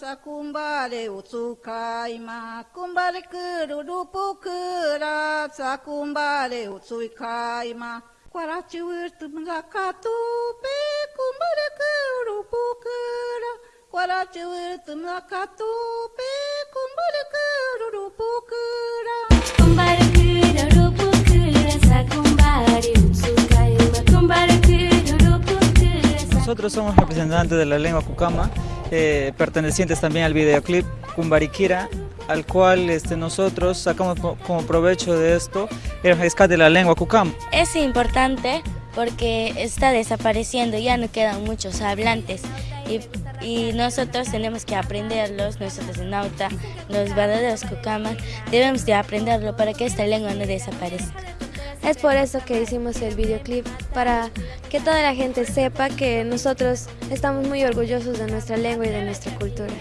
sakumbare utsukaima kumbare kururupukura sakumbare utsukaima kwarachi wirtu mlakatupe kumbare kururupukura kwarachi wirtu mlakatupe kumbare kururupukura Kumbare kururupukura sakumbare utsukaima kumbare kururupukura Nosotros somos representantes de la lengua cucama, eh, pertenecientes también al videoclip Cumbariquira, al cual este, nosotros sacamos co- como provecho de esto el rescate de la lengua cucama. Es importante porque está desapareciendo, ya no quedan muchos hablantes y, y nosotros tenemos que aprenderlos, nosotros en Nauta, los verdaderos cucamas, debemos de aprenderlo para que esta lengua no desaparezca. Es por eso que hicimos el videoclip, para que toda la gente sepa que nosotros estamos muy orgullosos de nuestra lengua y de nuestra cultura.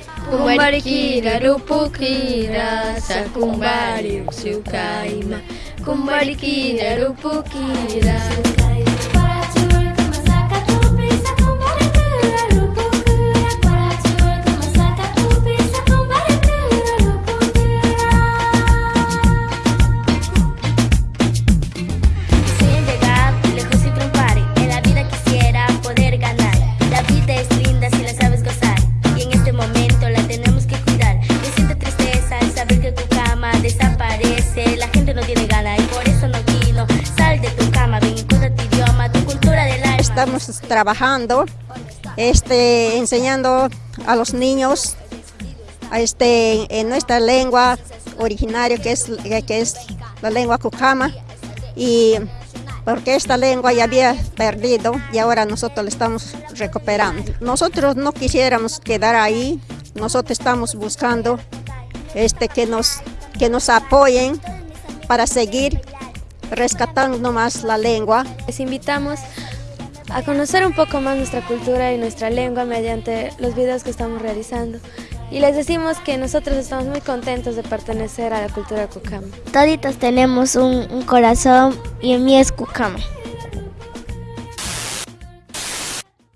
Estamos trabajando, este, enseñando a los niños este, en nuestra lengua originaria, que es, que es la lengua cucama, y porque esta lengua ya había perdido y ahora nosotros la estamos recuperando. Nosotros no quisiéramos quedar ahí, nosotros estamos buscando este, que, nos, que nos apoyen para seguir rescatando más la lengua. Les invitamos a conocer un poco más nuestra cultura y nuestra lengua mediante los videos que estamos realizando. Y les decimos que nosotros estamos muy contentos de pertenecer a la cultura cucama. Toditos tenemos un, corazón y en mí es cucama.